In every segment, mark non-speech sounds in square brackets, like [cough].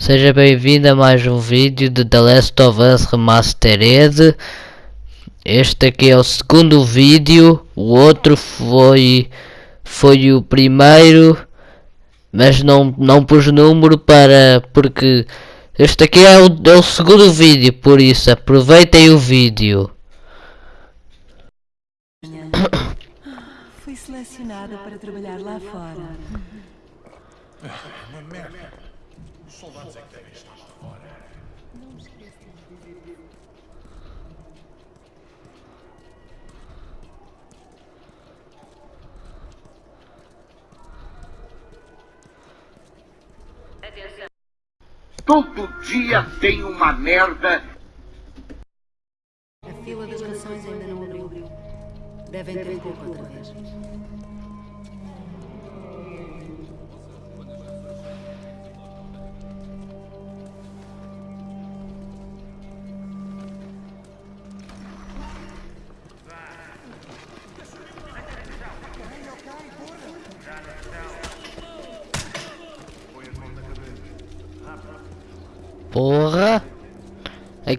Seja bem-vindo a mais um vídeo de The Last of Us Remastered. Este aqui é o segundo vídeo, o outro foi foi o primeiro, mas não não pus número para porque este aqui é o, é o segundo vídeo, por isso aproveitem o vídeo. [coughs] Fui selecionada para trabalhar lá fora. Uma merda. Os soldados é que devem estar lá fora. Todo dia tem uma merda. A fila das rações ainda não abriu. Devem ter pouco outra vez.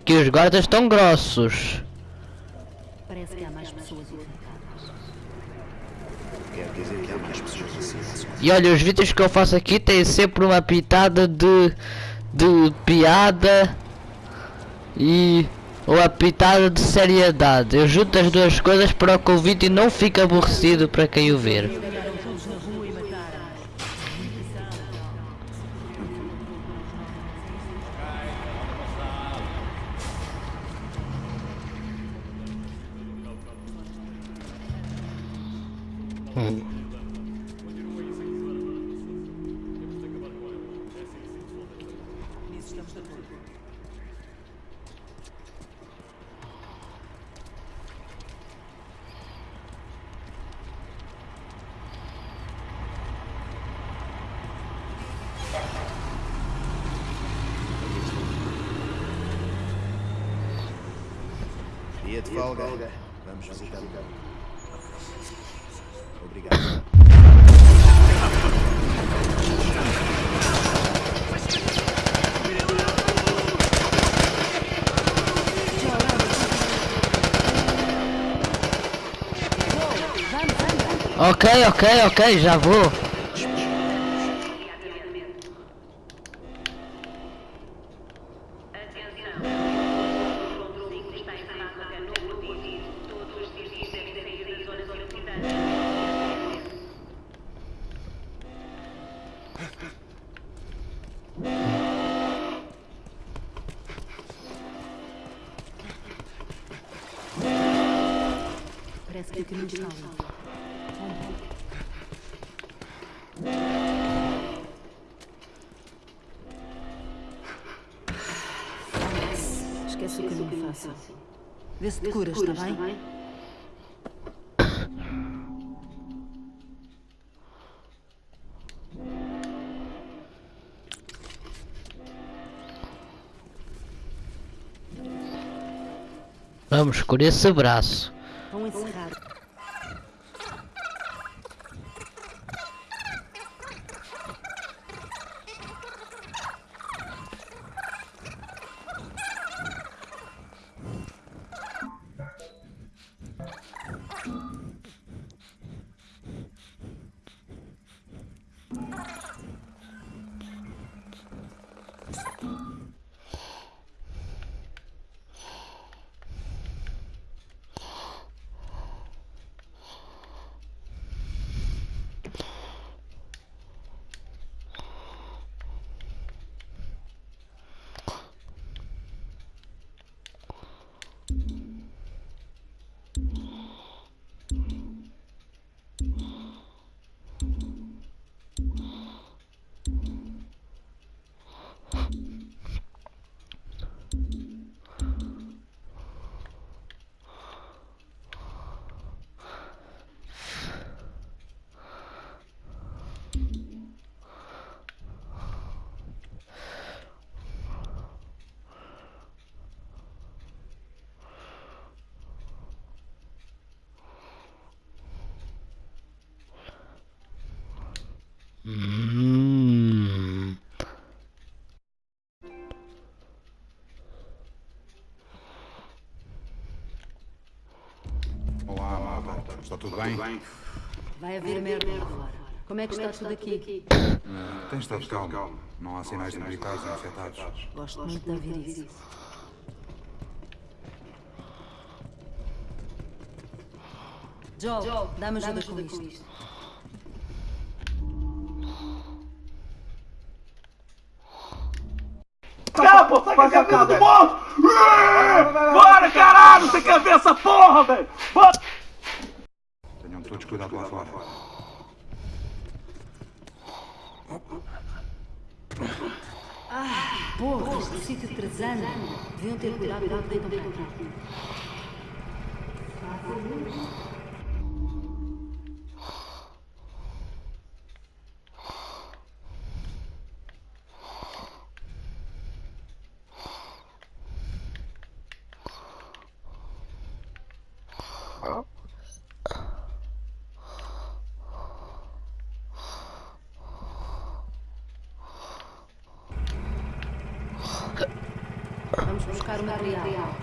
Aqui os guardas estão grossos. Parece que há mais pessoas. Quer dizer que há mais pessoas assim. E olha, os vídeos que eu faço aqui têm sempre uma pitada de, de piada e uma pitada de seriedade. Eu junto as duas coisas para que o vídeo não fique aborrecido para quem o ver. Dia de folga. Vamos visitar o campo. Obrigado. Ok, ok, ok, já vou. Vamos por esse braço. Está tudo bem? Vai haver merda lá fora. Como é que está tudo aqui? Tem estado calmo. Não há sinais de militares infectados. Gosto muito de ouvir isso. Joel, dá-me ajuda com isto. Acabou, sai com a cabeça do monstro! Bora, caralho! Você quer ver essa porra, velho? Bora! Tenham todos cuidado lá fora. Porra, este sítio de Trezano. Deviam ter cuidado quando deitam para aqui. Vamos o material.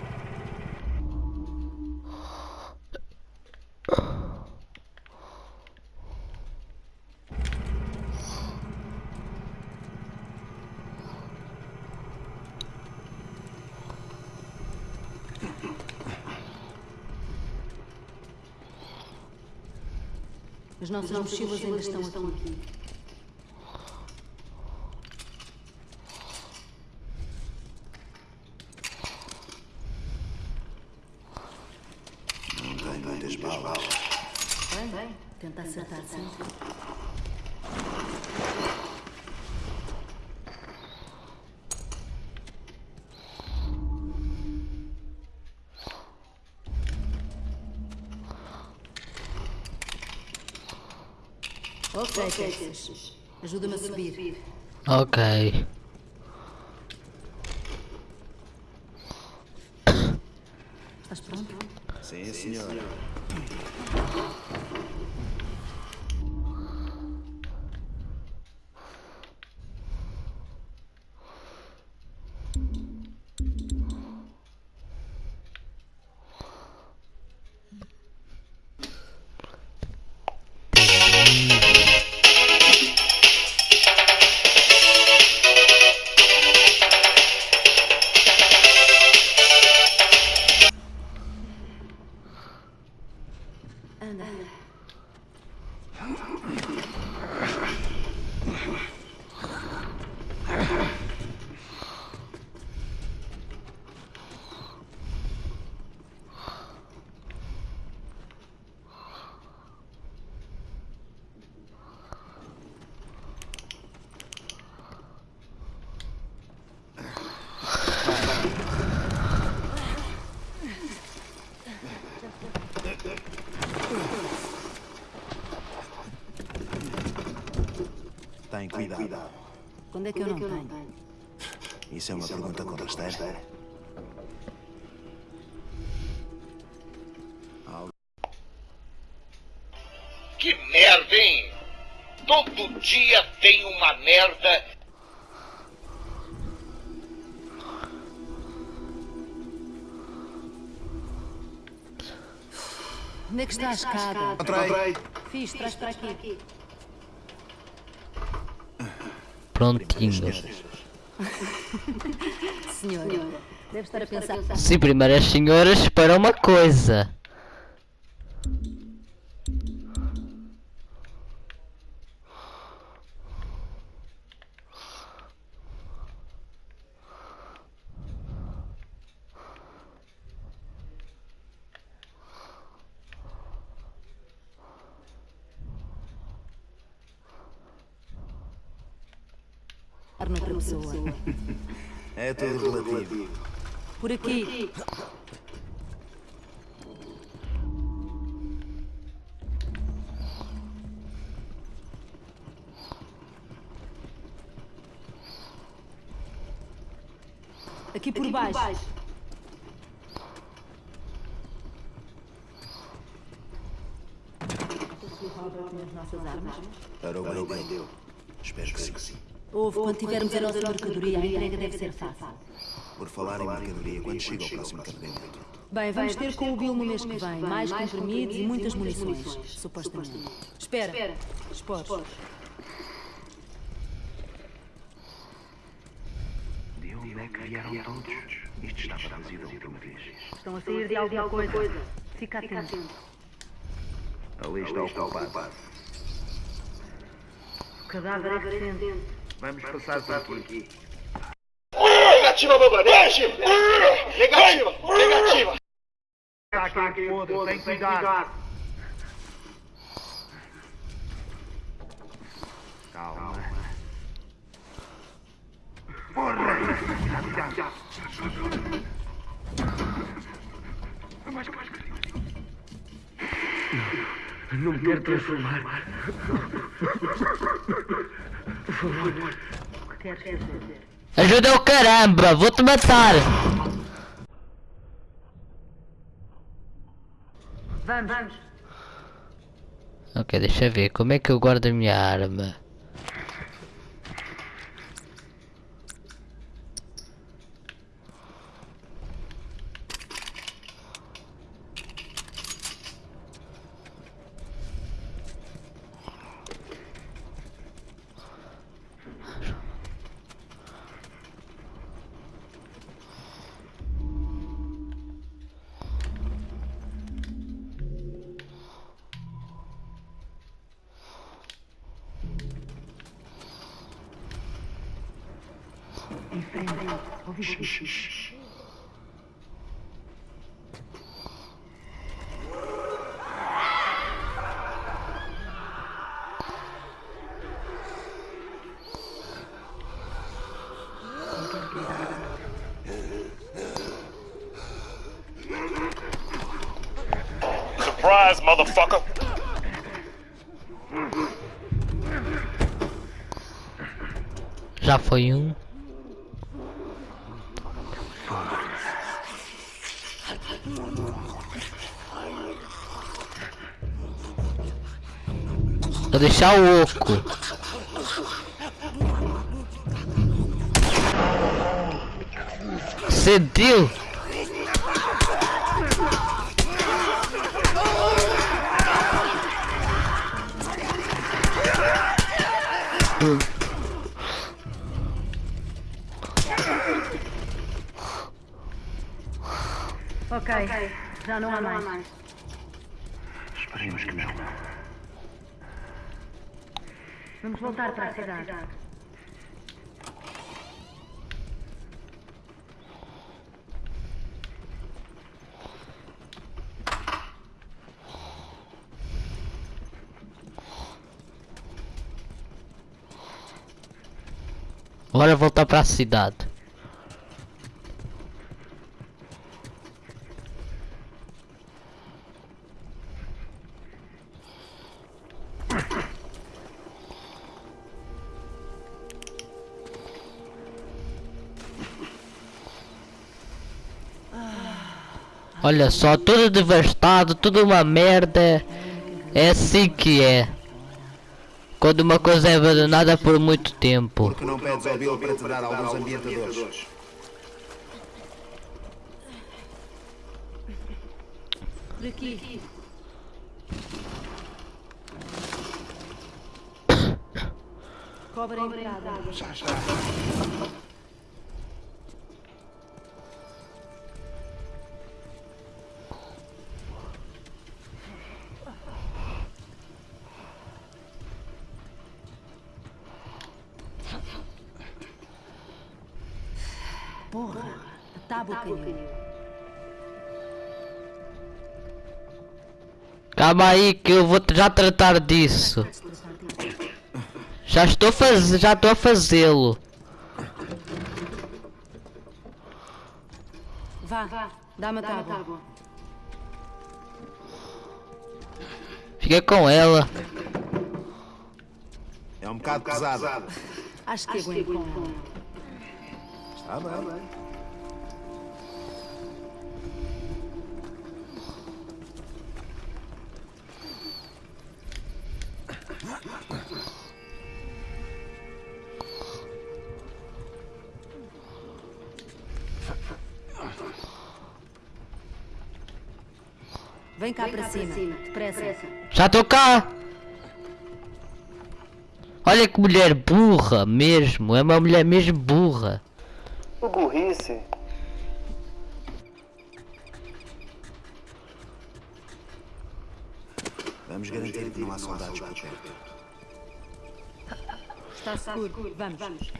As nossas mochilas ainda estão aqui. Não tem muitas balas. Bem, bem. Sempre. Ok, Texas. Ajuda-me a subir. Ok. Estás pronto? Sim, senhora. Tem cuidado. Quando é que eu não tenho? Isso é uma pergunta com rasteira. Que merda, hein? Todo dia tem uma merda. Onde é que está a escada? Encontrei. Fiz, traz para aqui. Prontinho. Senhora, deve estar a pensar. Sim, primeiras senhoras para uma coisa. Noutra pessoa. É tudo relativo. Por aqui. Aqui por baixo. As nossas armas. Para o bem dele. Espero que sim. Houve, quando tivermos a nossa mercadoria, a entrega deve ser fácil. Por falar em mercadoria, quando chega o próximo carregamento? Bem, vamos ter com o Bill no mês que vem. Mais comprimidos e muitas munições, supostamente. Espera. Esporos. De onde é que vieram todos? Isto estava vazio da última vez. Estão a sair de alguma coisa. Fica atento. Ali está o culpado. Cadáver é recente. Vamos passar por aqui. Negativa, Bamba, negativa! Negativa, negativa! Está aqui, podre, tem cuidado. Calma. Porra! Cuidado, cuidado. Não me quero transformar. O que queres fazer? Ajuda o caramba, vou-te matar! Vamos. Vamos. Ok, deixa ver, como é que eu guardo a minha arma? Motherfucker! Já foi um. Vou deixar o oco. Sentiu? Ok. Já não há mais. Esperemos que não. Vamos voltar para a cidade. Bora voltar para a cidade. Olha só, tudo devastado, tudo uma merda. É assim que é. Quando uma coisa é abandonada por muito tempo. Que não pedes ao Bill para te dar alguns ambientadores. Por aqui. Cobra [coughs] a entrada. Porra, caiu. Calma aí que eu vou já tratar disso. Já estou faz... já estou a fazê-lo. Vá, vá, dá-me a tábua. Fica com ela. É um bocado pesado. Acho que aguento com ela. Está bem. Vem cá para cima. Depressa. Já estou cá! Olha que mulher burra mesmo, é uma mulher mesmo burra. Que burrice. Vamos garantir que não há soldados por perto. Está seguro. Vamos.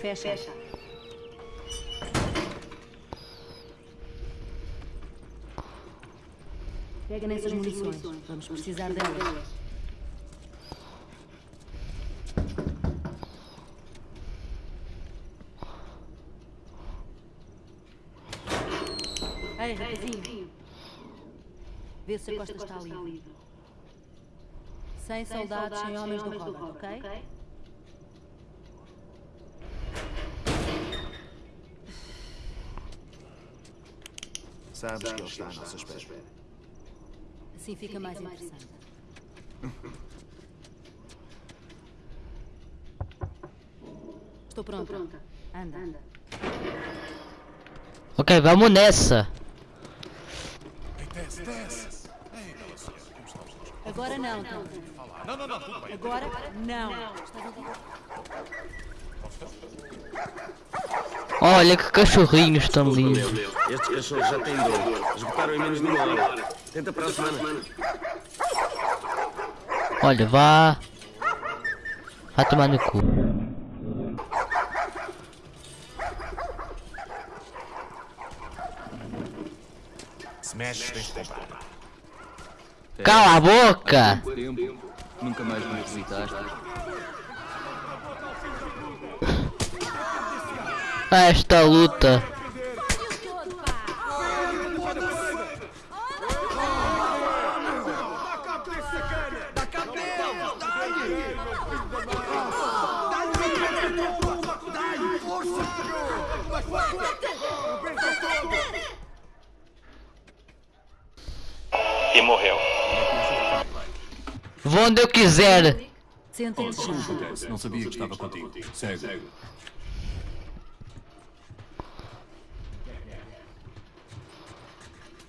Fecha. Pega nessas munições. Vamos precisar delas. Ei, rapazinho. Vê se a costa está livre. Sem soldados, sem homens do Robert, ok? Sabes que ele está à nossa espera. Assim fica mais interessante. Estou pronta. Anda. Ok, vamos nessa. Agora não, então. Não, não, não. Agora não. Estás a ouvir? Olha que cachorrinhos tão lindos. Estes cachorros já têm dor. Esgotaram em menos de uma hora. Tenta para a semana. Olha, vá. Vá tomar no cu. Cala a boca! Nunca mais me visitaste. Esta luta. E morreu. Vou onde eu quiser. Senta-te já. Não sabia que estava contigo. Segue. Quem é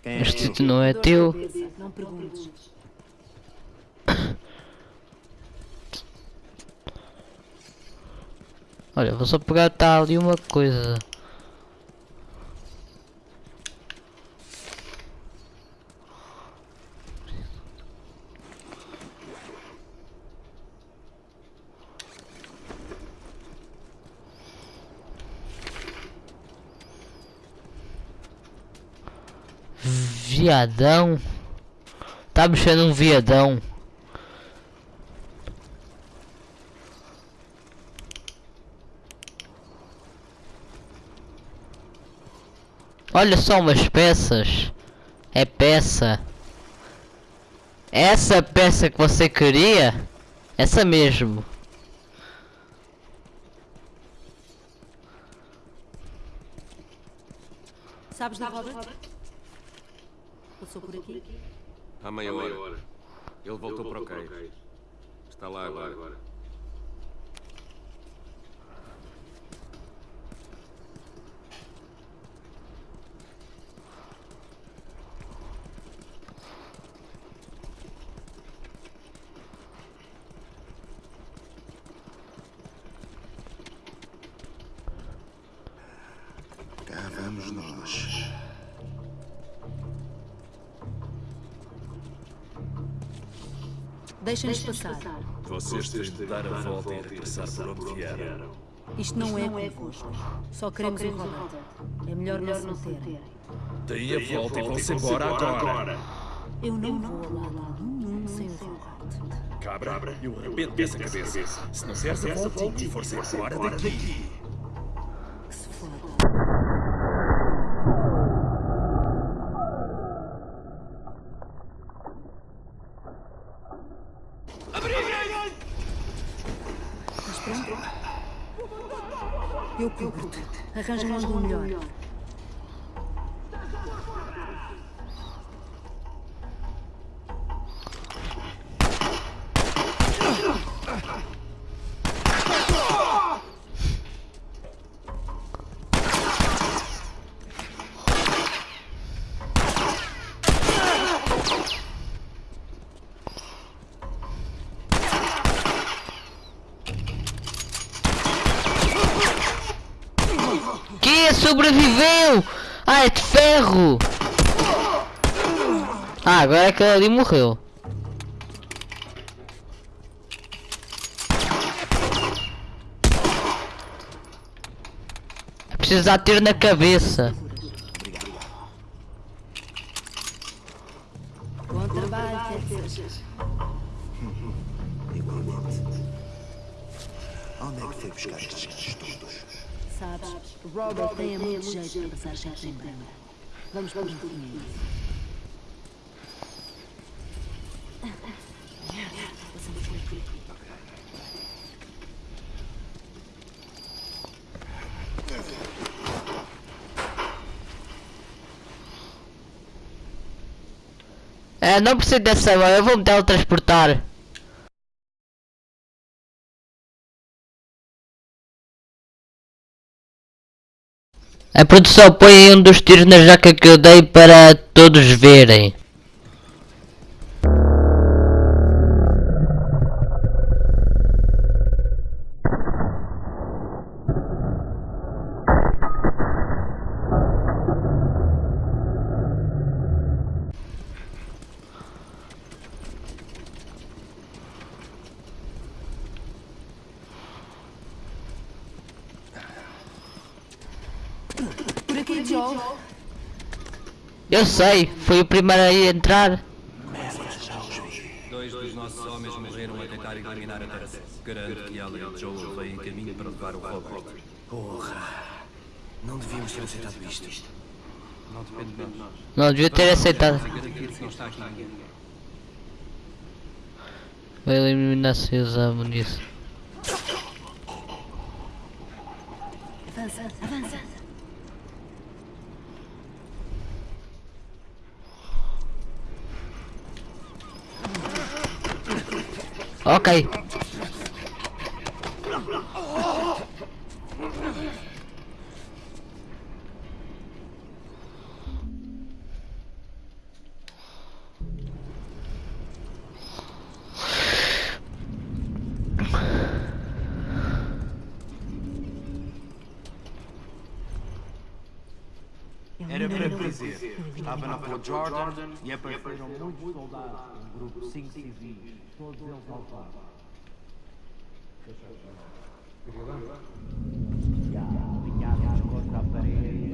Este sítio não é teu. Não perguntes. [coughs] Olha, vou só pegar tá ali uma coisa. Viadão. Tá mexendo um viadão. Olha só umas peças. É peça. Essa peça que você queria? Essa mesmo. Sabes do Robert? Passou por aqui? Há meia hora. Ele voltou para o cais. Está lá agora. Deixa-nos passar. Vocês têm de dar a volta e regressar por onde vieram. Isto não é convosco. Só queremos o Robert. É melhor não se meterem. Deem a volta e vão-se embora agora. Eu não vou a lado nenhum sem o Robert. Cabra, eu arrebento dessa cabeça. Se não deres a volta e for-se embora daqui. 干什么？Sobreviveu? Ah, é de ferro! Ah, agora aquele ali morreu. É preciso dar tiro na cabeça. Jeito para passar chefes em branco. Vamos por caminho. Passamos por aqui. É, não preciso dessa mão, eu vou me teletransportar. A produção põe um dos tiros na jaca que eu dei para todos verem. Joe. Eu sei, foi o primeiro a entrar. Dois dos nossos homens morreram a tentar eliminar a Terra. Garanto que ela e Joel vêm em caminho para levar o Robert. Porra. Não devíamos ter aceitado isto. Não depende de nós. Não devia ter aceitado. Vamos garantir que não está aqui ninguém. Vai eliminar-se e usar munição. Avança, avança. Ok. Era para dizer, estava na Jordan e apareceram muitos soldados, grupo cinco civis, todos eles alfados. Já, alinhados contra a parede.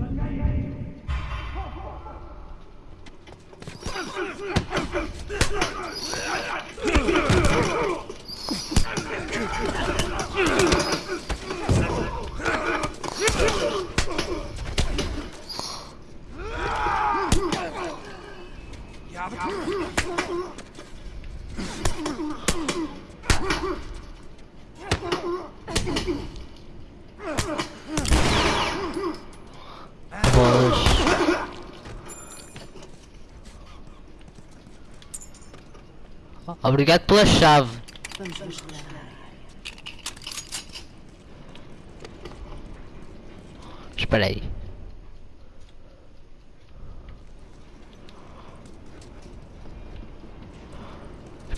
Pois. Obrigado pela chave. Espera aí.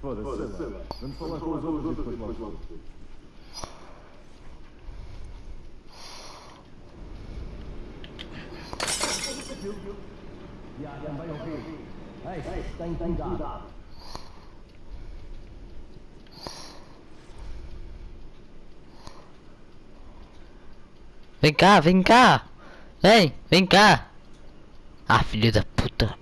Foda-se, sei lá. Vamos falar com os outros e depois logo volto. Já, também ouvi. Ei, tem cuidado. Vem cá, vem cá. Vem, vem cá. Ah, filho da puta.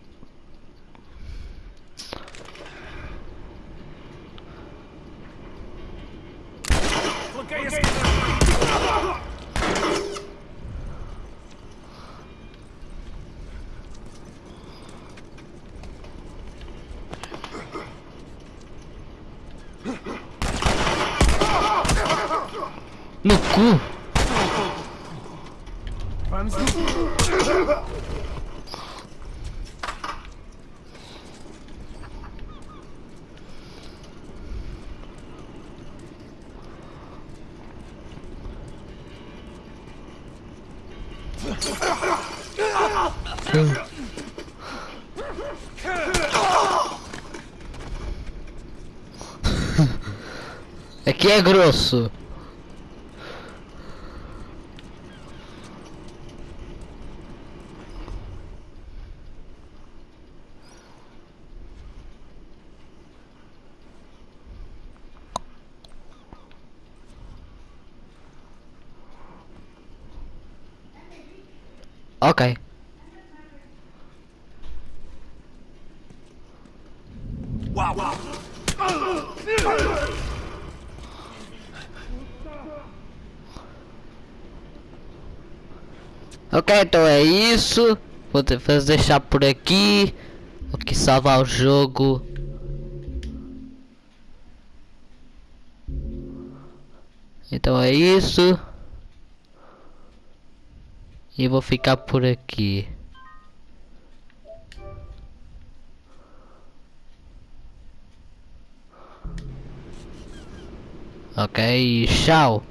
No cu. Vamos Aqui é grosso. Ok. Uau! Ok, então é isso. Vou deixar por aqui. Vou aqui salvar o jogo. Então é isso. E vou ficar por aqui. Ok, tchau.